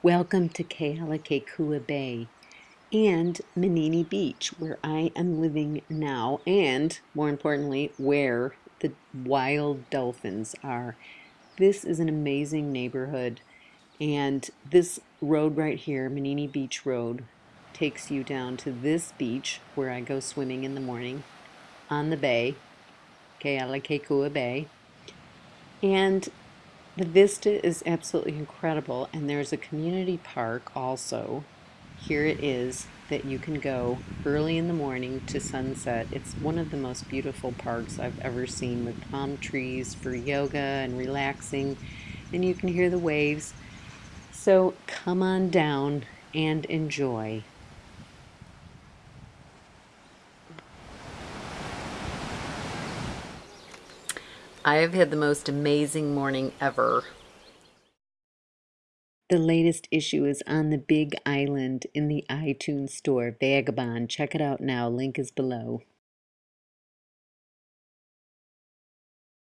Welcome to Kealakekua Bay and Manini Beach, where I am living now, and more importantly, where the wild dolphins are. This is an amazing neighborhood, and this road right here, Manini Beach Road, takes you down to this beach where I go swimming in the morning on the bay, Kealakekua Bay. And the vista is absolutely incredible, and there's a community park also. Here it is that you can go early in the morning to sunset. It's one of the most beautiful parks I've ever seen with palm trees for yoga and relaxing, and you can hear the waves. So come on down and enjoy. I have had the most amazing morning ever. The latest issue is on the big island in the iTunes store, Vagabond. Check it out now. Link is below.